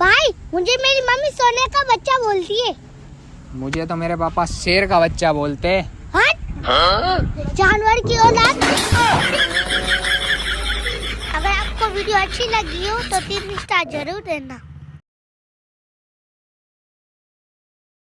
भाई मुझे मेरी मम्मी सोने का बच्चा बोलती है। मुझे तो मेरे पापा शेर का बच्चा बोलते। हट जानवर की औलाद अगर आपको वीडियो अच्छी लगी हो तो तीन स्टार ज़रूर देना।